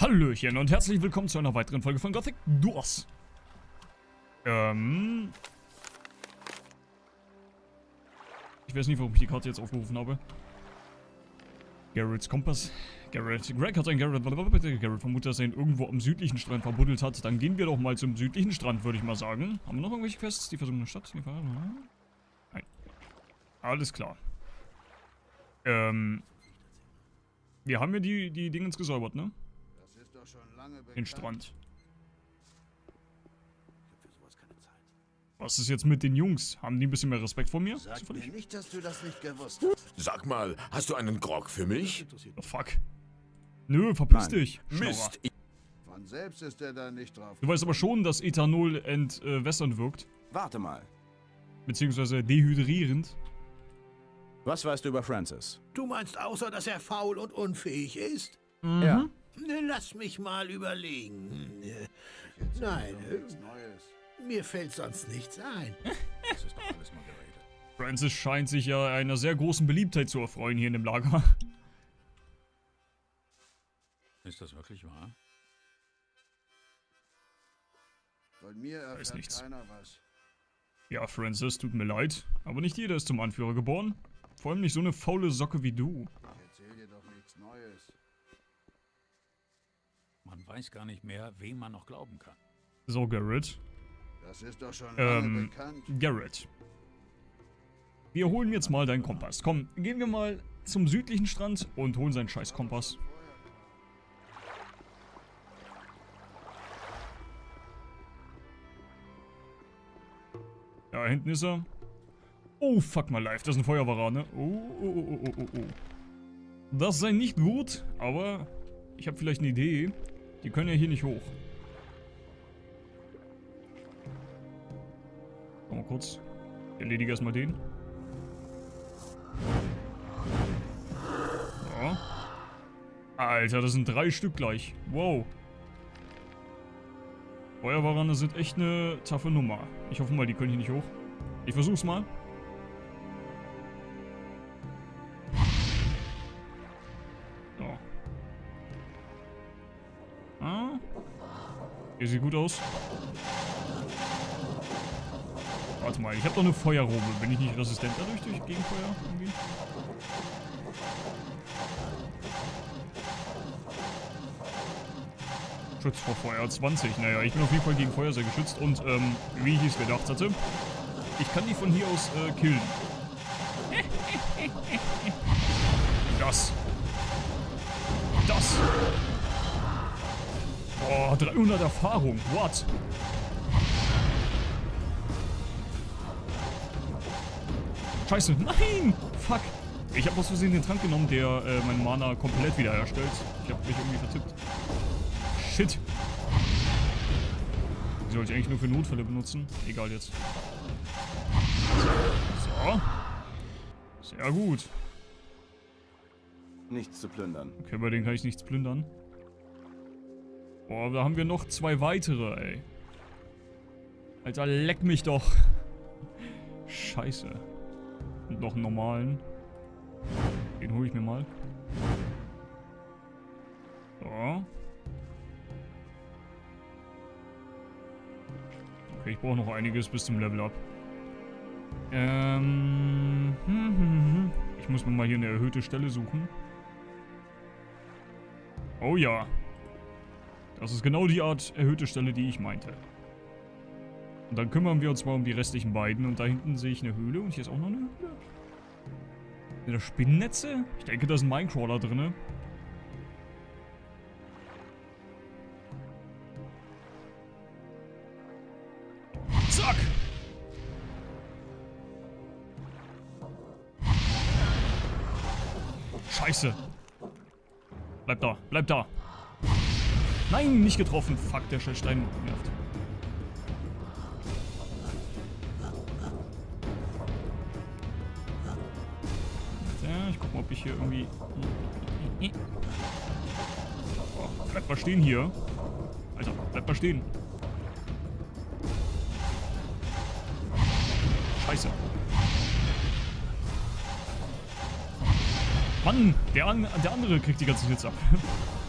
Hallöchen und herzlich willkommen zu einer weiteren Folge von Gothic Duos. Ähm... Ich weiß nicht, warum ich die Karte jetzt aufgerufen habe. Garrett's Kompass. Garrett. Greg hat sein Garrett... Garrett vermutet, dass er ihn irgendwo am südlichen Strand verbuddelt hat. Dann gehen wir doch mal zum südlichen Strand, würde ich mal sagen. Haben wir noch irgendwelche Quests? Die versunkene Stadt? Nein. Alles klar. Ähm... Wir haben ja die, die Dingens gesäubert, ne? Den Strand. Was ist jetzt mit den Jungs? Haben die ein bisschen mehr Respekt vor mir? Sag mir nicht, dass du das nicht gewusst hast. Sag mal, hast du einen Grog für mich? Oh, fuck. Nö, verpiss Nein. dich. Mist. Von selbst ist er da nicht drauf. Du weißt aber schon, dass Ethanol entwässernd wirkt. Warte mal. Beziehungsweise dehydrierend. Was weißt du über Francis? Du meinst außer, dass er faul und unfähig ist? Ja. Lass mich mal überlegen. Nein, Nichts Neues. äh, mir fällt sonst nichts ein. Das ist doch alles geredet. Francis scheint sich ja einer sehr großen Beliebtheit zu erfreuen hier in dem Lager. Ist das wirklich wahr? Von mir erfährt nichts. keiner was. Ja, Francis, tut mir leid. Aber nicht jeder ist zum Anführer geboren. Vor allem nicht so eine faule Socke wie du. Weiß gar nicht mehr, wem man noch glauben kann. So, Garrett. Das ist doch schon Ähm, bekannt. Garrett. Wir holen jetzt mal deinen Kompass. Komm, gehen wir mal zum südlichen Strand und holen seinen scheiß Kompass. Da hinten ist er. Oh, fuck my life. Das ist ein Feuerwehr, ne? Oh, oh, oh, oh, oh, oh, oh. Das sei nicht gut, aber ich habe vielleicht eine Idee. Die können ja hier nicht hoch. Komm mal kurz. Ich erledige erstmal den. So. Alter, das sind drei Stück gleich. Wow. Feuerwehrerne sind echt eine taffe Nummer. Ich hoffe mal, die können hier nicht hoch. Ich versuch's mal. Hier sieht gut aus. Warte mal, ich habe doch eine Feuerrobe. Bin ich nicht resistent dadurch durch gegen Feuer irgendwie? Schutz vor Feuer 20. Naja, ich bin auf jeden Fall gegen Feuer sehr geschützt und ähm, wie ich es gedacht hatte, ich kann die von hier aus äh, killen. Das. Das. Boah, 300 Erfahrung. What? Scheiße, nein! Fuck! Ich habe aus Versehen den Trank genommen, der äh, mein Mana komplett wiederherstellt. Ich habe mich irgendwie vertippt. Shit! Die sollte ich eigentlich nur für Notfälle benutzen. Egal jetzt. So. Sehr gut. Nichts zu plündern. Okay, bei denen kann ich nichts plündern. Boah, da haben wir noch zwei weitere, ey. Alter, leck mich doch. Scheiße. Und noch einen normalen. Den hole ich mir mal. So. Okay, ich brauche noch einiges bis zum Level Up. Ähm. hm, hm, hm. Ich muss mir mal hier eine erhöhte Stelle suchen. Oh ja. Das ist genau die Art erhöhte Stelle, die ich meinte. Und dann kümmern wir uns mal um die restlichen beiden. Und da hinten sehe ich eine Höhle. Und hier ist auch noch eine Höhle. Sind da Spinnennetze? Ich denke, da ist ein Minecrawler drin. Zack! Scheiße. Bleib da, bleib da. Nein, nicht getroffen. Fuck, der Stein nervt. Ich guck mal, ob ich hier irgendwie... Oh, bleib mal stehen hier. Alter, bleib mal stehen. Scheiße. Mann, der, an, der andere kriegt die ganze Hits ab.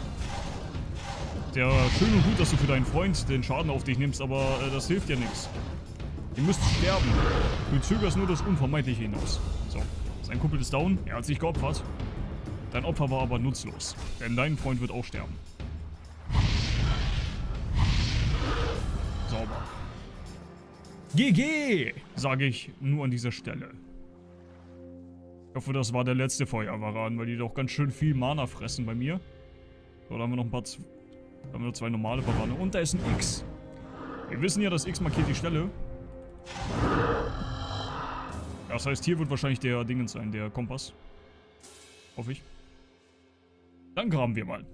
Ja, schön und gut, dass du für deinen Freund den Schaden auf dich nimmst, aber äh, das hilft ja nichts. Ihr müsst sterben. Du zögerst nur das Unvermeidliche hinaus. So, sein Kumpel ist down, er hat sich geopfert. Dein Opfer war aber nutzlos, denn dein Freund wird auch sterben. Sauber. GG, sage ich nur an dieser Stelle. Ich hoffe, das war der letzte Feuerwaran, weil die doch ganz schön viel Mana fressen bei mir. So, da haben wir noch ein paar... Da haben wir noch zwei normale Warane. Und da ist ein X. Wir wissen ja, das X markiert die Stelle. Das heißt, hier wird wahrscheinlich der Dingens sein, der Kompass. Hoffe ich. Dann graben wir mal.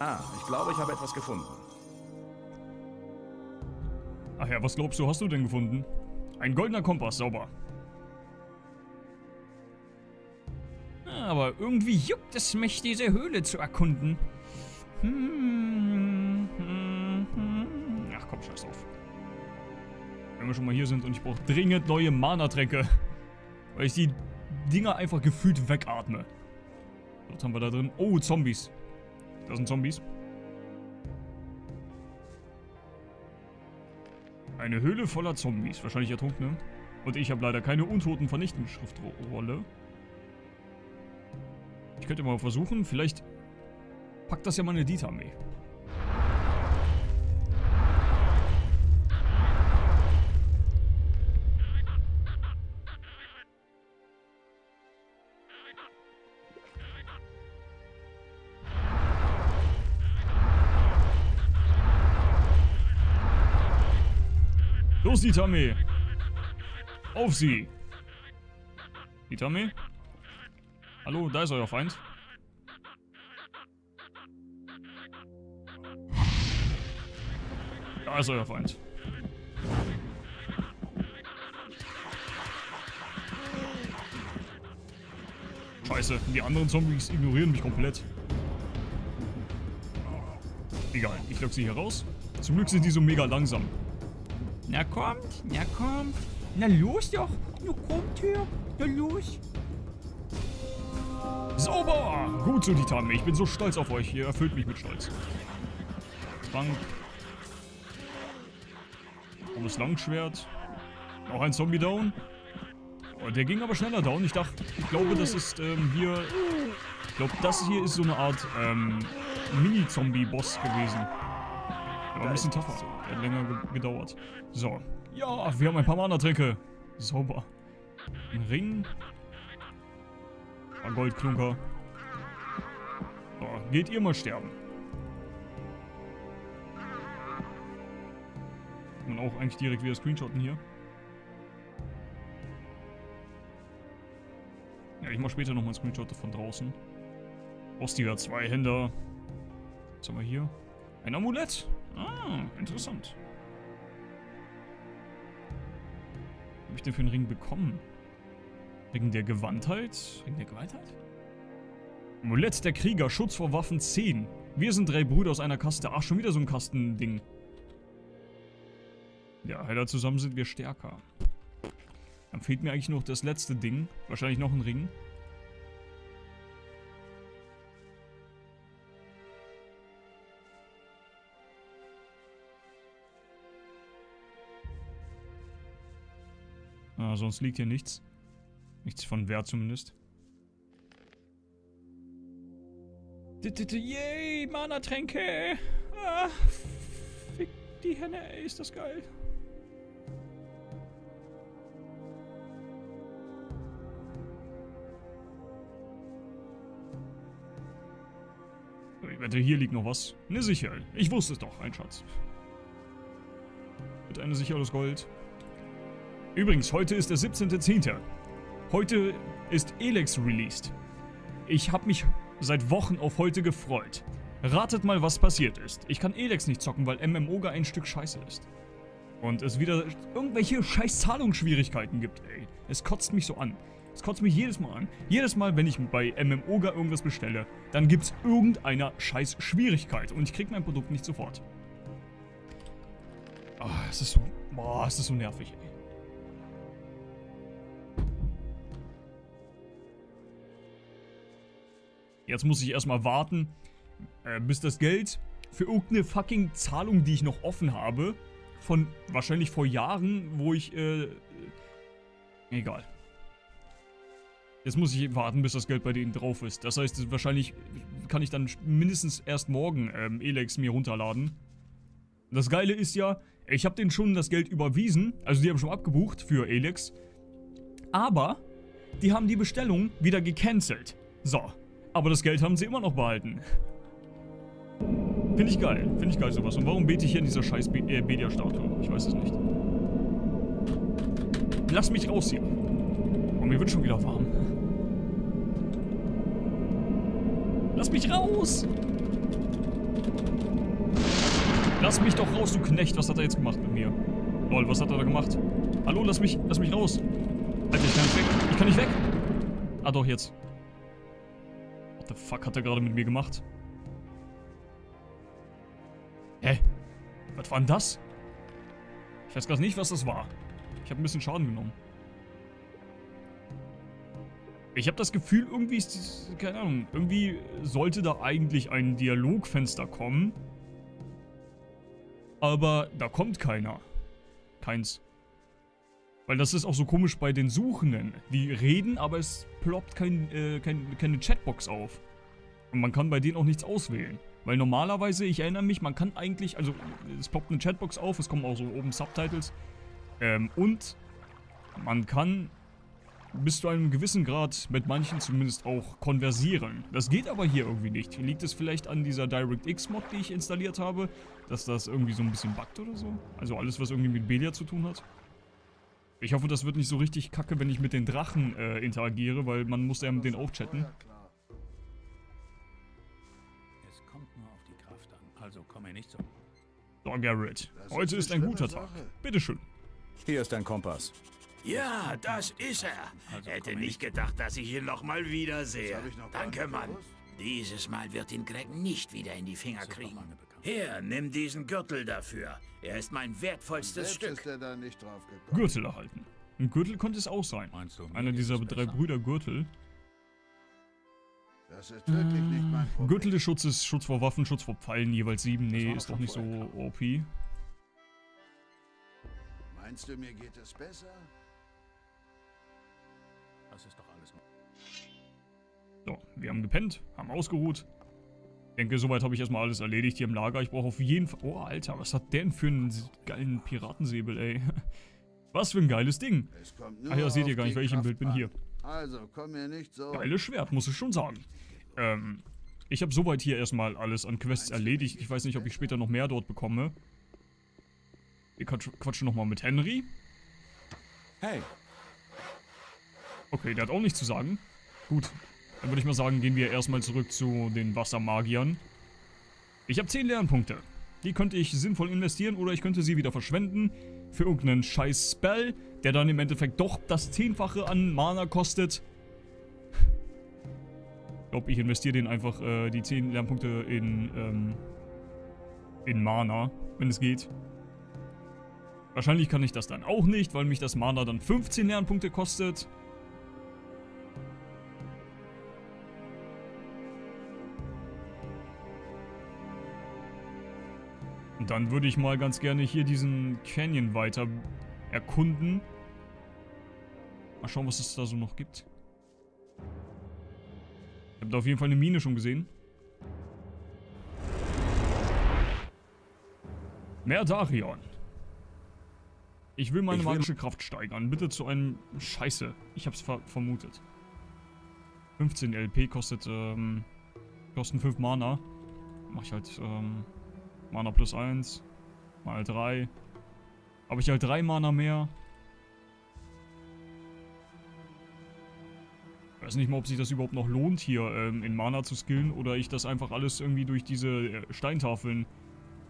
Ah, ich glaube, ich habe etwas gefunden. Ach ja, was glaubst du, hast du denn gefunden? Ein goldener Kompass, sauber. Aber irgendwie juckt es mich, diese Höhle zu erkunden. Hm, hm, hm. Ach komm, scheiß drauf. Wenn wir schon mal hier sind und ich brauche dringend neue Mana-Tränke. Weil ich die Dinger einfach gefühlt wegatme. Was haben wir da drin? Oh, Zombies. Das sind Zombies. Eine Höhle voller Zombies. Wahrscheinlich Ertrunkene. Und ich habe leider keine untoten Vernichtungsschriftrolle. Ich könnte mal versuchen, vielleicht packt das ja mal eine Dieter-Armee. Los, Dieter-Armee! Auf sie! Dieter-Armee? Hallo, da ist euer Feind. Da ist euer Feind. Scheiße, die anderen Zombies ignorieren mich komplett. Egal, ich lock sie hier raus. Zum Glück sind die so mega langsam. Na kommt, na kommt. Na los doch. Na kommt her. Na los. Sauber! Gut so, Tame. Ich bin so stolz auf euch. Ihr erfüllt mich mit Stolz. Trank. Großes Langschwert. Noch ein Zombie down. Oh, der ging aber schneller down. Ich dachte, ich glaube, das ist ähm, hier... Ich glaube, das hier ist so eine Art ähm, Mini-Zombie-Boss gewesen. Aber ein bisschen tougher. Der hat länger ge gedauert. So. Ja, wir haben ein paar Mana-Tränke. Sauber. Ein Ring. Ein Goldklunker. So, geht ihr mal sterben. Kann man auch eigentlich direkt wieder screenshotten hier. Ja, ich mach später nochmal Screenshot von draußen. Rostiger Zweihänder. Was haben wir hier? Ein Amulett. Ah, interessant. Was habe ich denn für einen Ring bekommen? Ring der Gewandtheit? Ring der Gewandtheit? Amulett der Krieger, Schutz vor Waffen 10. Wir sind drei Brüder aus einer Kaste. Ach, schon wieder so ein Kastending. Ja, heller zusammen sind wir stärker. Dann fehlt mir eigentlich noch das letzte Ding. Wahrscheinlich noch ein Ring. Ah, sonst liegt hier nichts. Nichts von Wert zumindest. Yay, Mana-Tränke! Ah, fick die Henne, ey, ist das geil. Ich wette, hier liegt noch was. Ne Sicherheit. Ich wusste es doch, ein Schatz. Bitte eine sicheres Gold. Übrigens, heute ist der 17.10. Heute ist Elex released. Ich habe mich seit Wochen auf heute gefreut. Ratet mal, was passiert ist. Ich kann Elex nicht zocken, weil MMO gar ein Stück Scheiße ist. Und es wieder irgendwelche scheiß Zahlungsschwierigkeiten gibt, ey. Es kotzt mich so an. Es kotzt mich jedes Mal an. Jedes Mal, wenn ich bei MMOGA irgendwas bestelle, dann gibt's irgendeiner scheiß Schwierigkeit und ich krieg mein Produkt nicht sofort. Ah, es ist so... Boah, es ist so nervig, ey. Jetzt muss ich erstmal warten, äh, bis das Geld für irgendeine fucking Zahlung, die ich noch offen habe, von wahrscheinlich vor Jahren, wo ich, äh, egal. Jetzt muss ich warten, bis das Geld bei denen drauf ist. Das heißt, wahrscheinlich kann ich dann mindestens erst morgen ähm, Elex mir runterladen. Das Geile ist ja, ich habe denen schon das Geld überwiesen, also die haben schon abgebucht für Elex. Aber die haben die Bestellung wieder gecancelt. So, aber das Geld haben sie immer noch behalten. Finde ich geil, finde ich geil sowas. Und warum bete ich hier in dieser scheiß äh, Bedia-Statue? Ich weiß es nicht. Lass mich raus hier. Oh, mir wird schon wieder warm. Lass mich raus! Lass mich doch raus, du Knecht. Was hat er jetzt gemacht mit mir? Lol, was hat er da gemacht? Hallo, lass mich, lass mich raus. Alter, ich kann nicht weg. Ich kann nicht weg. Ah, doch, jetzt. The fuck hat er gerade mit mir gemacht? Hä? Was war denn das? Ich weiß gerade nicht, was das war. Ich habe ein bisschen Schaden genommen. Ich habe das Gefühl, irgendwie ist das, keine Ahnung, irgendwie sollte da eigentlich ein Dialogfenster kommen. Aber da kommt keiner. Keins. Weil das ist auch so komisch bei den Suchenden. Die reden, aber es ploppt kein, äh, kein, keine Chatbox auf. Und man kann bei denen auch nichts auswählen. Weil normalerweise, ich erinnere mich, man kann eigentlich, also es ploppt eine Chatbox auf, es kommen auch so oben Subtitles. Ähm, und man kann bis zu einem gewissen Grad mit manchen zumindest auch konversieren. Das geht aber hier irgendwie nicht. Liegt es vielleicht an dieser DirectX-Mod, die ich installiert habe, dass das irgendwie so ein bisschen buggt oder so? Also alles, was irgendwie mit Belia zu tun hat? Ich hoffe, das wird nicht so richtig kacke, wenn ich mit den Drachen äh, interagiere, weil man muss ja mit denen auch chatten. Es kommt nur auf die Kraft an. Also komm mir nicht so. So, Garrett. Heute ist ein guter Tag. Bitteschön. Hier ist dein Kompass. Ja, das ist er. Also, Hätte nicht gedacht, dass ich ihn noch mal wiedersehe. Danke, Mann. gewusst. Dieses Mal wird ihn Greg nicht wieder in die Finger kriegen. Hier, nimm diesen Gürtel dafür. Er ist mein wertvollstes Selbst ist Stück. er da nicht drauf gekommen. Gürtel erhalten. Ein Gürtel konnte es auch sein. Meinst du, Einer dieser es drei? Brüder Gürtel. Das ist wirklich nicht mein Problem. Gürtel des Schutzes, Schutz vor Waffen, Schutz vor Pfeilen, jeweils sieben. Nee, ist doch nicht so OP. Meinst du, mir geht es besser? Das ist doch alles. So, wir haben gepennt, haben ausgeruht. Denke, soweit habe ich erstmal alles erledigt hier im Lager. Ich brauche auf jeden Fall... Oh, Alter, was hat der denn für einen geilen Piratensäbel, ey? Was für ein geiles Ding. Ach ja, seht ihr gar nicht, die welches Kraft Bild bin hier. Also, komm mir nicht so. Geiles Schwert, muss ich schon sagen. Ähm, ich habe soweit hier erstmal alles an Quests erledigt. Ich weiß nicht, ob ich später noch mehr dort bekomme. Wir quatsch- quatschen nochmal mit Henry. Hey, Okay, der hat auch nichts zu sagen. Gut, dann würde ich mal sagen, gehen wir erstmal zurück zu den Wassermagiern. Ich habe 10 Lernpunkte. Die könnte ich sinnvoll investieren oder ich könnte sie wieder verschwenden für irgendeinen scheiß Spell, der dann im Endeffekt doch das Zehnfache an Mana kostet. Ich glaube, ich investiere den einfach äh, die 10 Lernpunkte in, ähm, in Mana, wenn es geht. Wahrscheinlich kann ich das dann auch nicht, weil mich das Mana dann 15 Lernpunkte kostet. Dann würde ich mal ganz gerne hier diesen Canyon weiter erkunden. Mal schauen, was es da so noch gibt. Ich habe da auf jeden Fall eine Mine schon gesehen. Mehr Darion. Ich will meine Ich will- magische Kraft steigern. Bitte zu einem... Scheiße. Ich hab's ver vermutet. 15 LP kostet, ähm... Kosten 5 Mana. Mach ich halt, ähm... Mana plus 1. Mal 3. Habe ich halt 3 Mana mehr. Weiß nicht mal, ob sich das überhaupt noch lohnt, hier ähm, in Mana zu skillen. Oder ich das einfach alles irgendwie durch diese äh, Steintafeln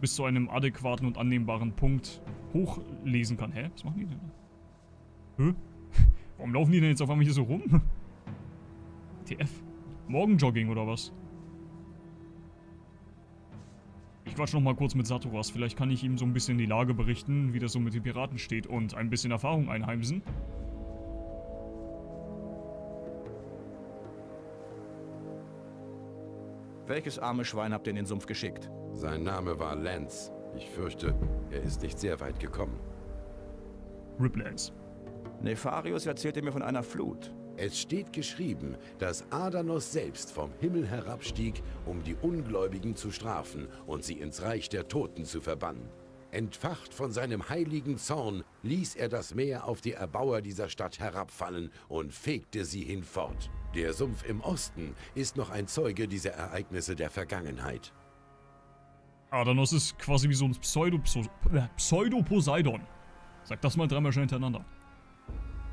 bis zu einem adäquaten und annehmbaren Punkt hochlesen kann. Hä? Was machen die denn? Hä? Warum laufen die denn jetzt auf einmal hier so rum? TF. Morgenjogging oder was? Ich quatsch noch mal kurz mit Saturas. Vielleicht kann ich ihm so ein bisschen die Lage berichten, wie das so mit den Piraten steht und ein bisschen Erfahrung einheimsen. Welches arme Schwein habt ihr in den Sumpf geschickt? Sein Name war Lance. Ich fürchte, er ist nicht sehr weit gekommen. Riplance. Nefarius erzählte mir von einer Flut. Es steht geschrieben, dass Adanos selbst vom Himmel herabstieg, um die Ungläubigen zu strafen und sie ins Reich der Toten zu verbannen. Entfacht von seinem heiligen Zorn ließ er das Meer auf die Erbauer dieser Stadt herabfallen und fegte sie hinfort. Der Sumpf im Osten ist noch ein Zeuge dieser Ereignisse der Vergangenheit. Adanos ist quasi wie so ein Pseudo, Pseudo-Poseidon. Sag das mal dreimal schnell hintereinander.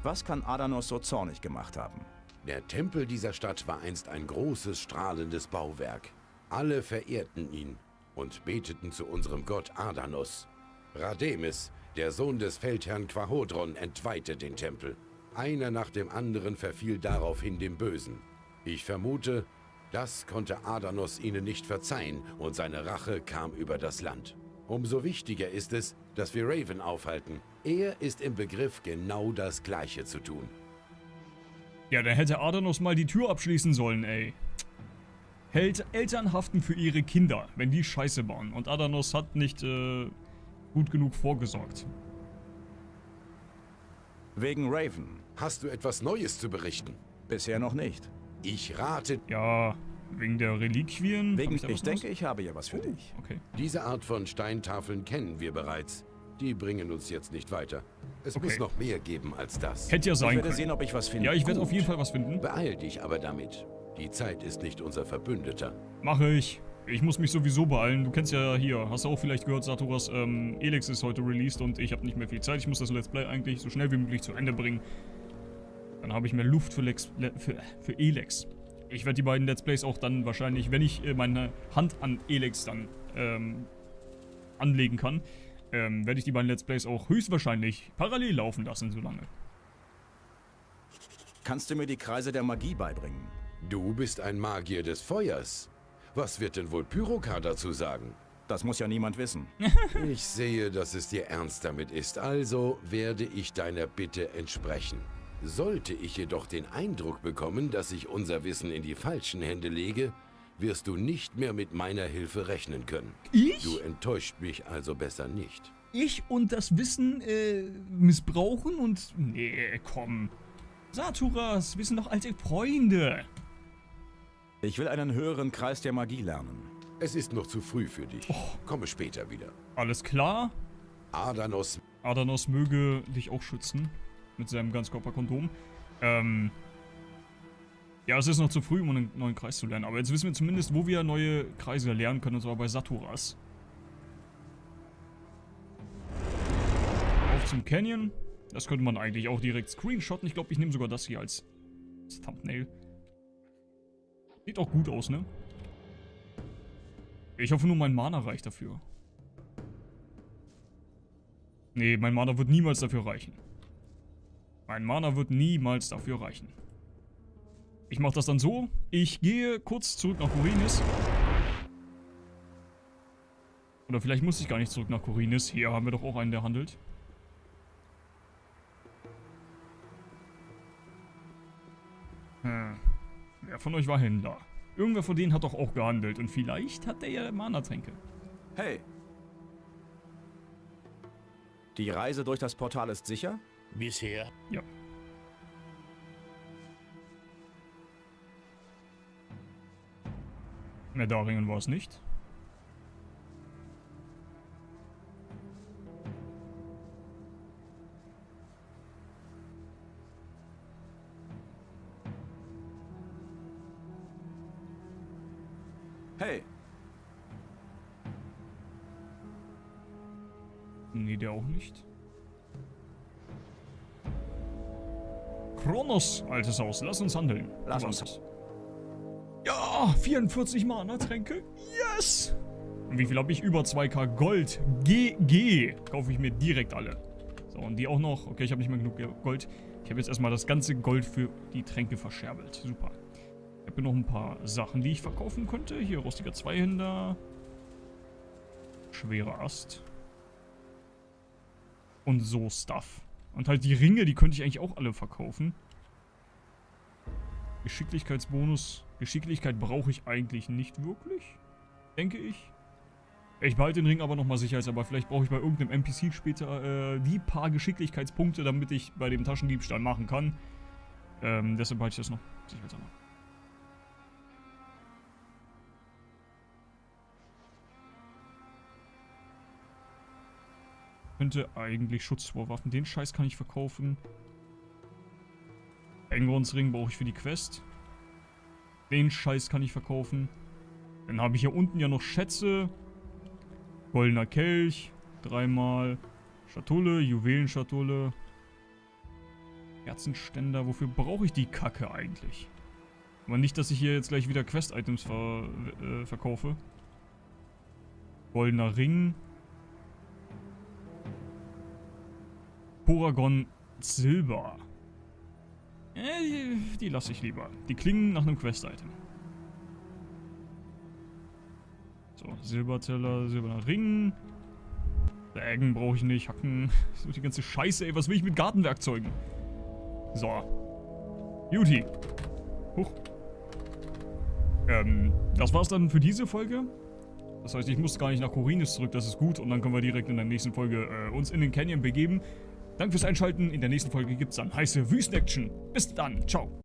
Was kann Adanos so zornig gemacht haben? Der Tempel dieser Stadt war einst ein großes, strahlendes Bauwerk. Alle verehrten ihn und beteten zu unserem Gott Adanos. Rademis, der Sohn des Feldherrn Quahodron, entweihte den Tempel. Einer nach dem anderen verfiel daraufhin dem Bösen. Ich vermute, das konnte Adanos ihnen nicht verzeihen und seine Rache kam über das Land. Umso wichtiger ist es, dass wir Raven aufhalten. Er ist im Begriff, genau das Gleiche zu tun. Ja, da hätte Adanos mal die Tür abschließen sollen, ey. Hält Eltern haften für ihre Kinder, wenn die scheiße bauen. Und Adanos hat nicht äh, gut genug vorgesorgt. Wegen Raven. Hast du etwas Neues zu berichten? Bisher noch nicht. Ich rate, Ja, wegen der Reliquien. Wegen, ich, was denke, ich habe ja was für dich. Okay. diese Art von Steintafeln kennen wir bereits. Die bringen uns jetzt nicht weiter. Es Okay. muss noch mehr geben als das. Hätte ja Ich sein werde können. sehen, ob ich was finde. ja, ich werde Gut. auf jeden Fall was finden. Beeil dich aber damit. Die Zeit ist nicht unser Verbündeter. Mache ich. Ich muss mich sowieso beeilen. Du kennst ja hier, hast du auch vielleicht gehört, Saturas ähm, Elex ist heute released und ich habe nicht mehr viel Zeit. Ich muss das Let's Play eigentlich so schnell wie möglich zu Ende bringen. Dann habe ich mehr Luft für, Lex, Le, für, für Elex. Ich werde die beiden Let's Plays auch dann wahrscheinlich, wenn ich äh, meine Hand an Elex dann ähm, anlegen kann, ähm, werde ich die beiden Let's Plays auch höchstwahrscheinlich parallel laufen lassen, so lange. Kannst du mir die Kreise der Magie beibringen? Du bist ein Magier des Feuers. Was wird denn wohl Pyroka dazu sagen? Das muss ja niemand wissen. Ich sehe, dass es dir ernst damit ist, also werde ich deiner Bitte entsprechen. Sollte ich jedoch den Eindruck bekommen, dass ich unser Wissen in die falschen Hände lege, wirst du nicht mehr mit meiner Hilfe rechnen können. Ich? Du enttäuscht mich also besser nicht. ich und das Wissen äh, missbrauchen und. Nee, komm. Saturas, wir sind doch alte Freunde. Ich will einen höheren Kreis der Magie lernen. Es ist noch zu früh für dich. Komme später wieder. Alles klar. Adanos Adanos möge dich auch schützen. Mit seinem Ganzkörperkondom. Ähm. Ja, es ist noch zu früh, um einen neuen Kreis zu lernen. Aber jetzt wissen wir zumindest, wo wir neue Kreise lernen können, und zwar bei Saturas. Auf zum Canyon. Das könnte man eigentlich auch direkt screenshotten. Ich glaube, ich nehme sogar das hier als, als Thumbnail. Sieht auch gut aus, ne? Ich hoffe nur, mein Mana reicht dafür. Nee, mein Mana wird niemals dafür reichen. Mein Mana wird niemals dafür reichen. Ich mache das dann so. Ich gehe kurz zurück nach Korinis. Oder vielleicht muss ich gar nicht zurück nach Korinis. Hier haben wir doch auch einen, der handelt. Hm. Wer von euch war Händler? Irgendwer von denen hat doch auch gehandelt. Und vielleicht hat der ja Mana-Tränke. Hey! Die Reise durch das Portal ist sicher? Bisher. Ja. Mehr Daringen war es nicht. Hey! Nee, der auch nicht. Kronos, altes Haus, lass uns handeln. Lass uns. Ja, 44 Mana-Tränke. Yes! Und wie viel habe ich? Über 2k Gold. GG. Kaufe ich mir direkt alle. So, und die auch noch. Okay, ich habe nicht mehr genug Gold. Ich habe jetzt erstmal das ganze Gold für die Tränke verscherbelt. Super. Ich habe hier noch ein paar Sachen, die ich verkaufen könnte. Hier, rostiger Zweihänder. Schwerer Ast. Und so Stuff. Und halt die Ringe, die könnte ich eigentlich auch alle verkaufen. Geschicklichkeitsbonus. Geschicklichkeit brauche ich eigentlich nicht wirklich. Denke ich. Ich behalte den Ring aber nochmal sicherheitshalber. Vielleicht brauche ich bei irgendeinem NPC später äh, die paar Geschicklichkeitspunkte, damit ich bei dem Taschendiebstahl machen kann. Ähm, deshalb behalte ich das noch sicherheitshalber. Könnte eigentlich Schutz vor Waffen. Den Scheiß kann ich verkaufen. Engrons Ring brauche ich für die Quest. Den Scheiß kann ich verkaufen. Dann habe ich hier unten ja noch Schätze. Goldener Kelch. Dreimal. Schatulle, Juwelenschatulle. Kerzenständer. Wofür brauche ich die Kacke eigentlich? Aber nicht, dass ich hier jetzt gleich wieder Quest-Items ver äh, verkaufe. Goldener Ring. Poragon Silber. Äh, die, die lasse ich lieber. Die klingen nach einem Quest-Item. So, Silberteller, silberner Ring. Sägen brauche ich nicht, Hacken. So die ganze Scheiße, ey. Was will ich mit Gartenwerkzeugen? So. Beauty. Huch. Ähm, das war's dann für diese Folge. Das heißt, ich muss gar nicht nach Korinis zurück, das ist gut. Und dann können wir direkt in der nächsten Folge äh, uns in den Canyon begeben. Danke fürs Einschalten. In der nächsten Folge gibt's dann heiße Wüstenaction. Bis dann. Ciao.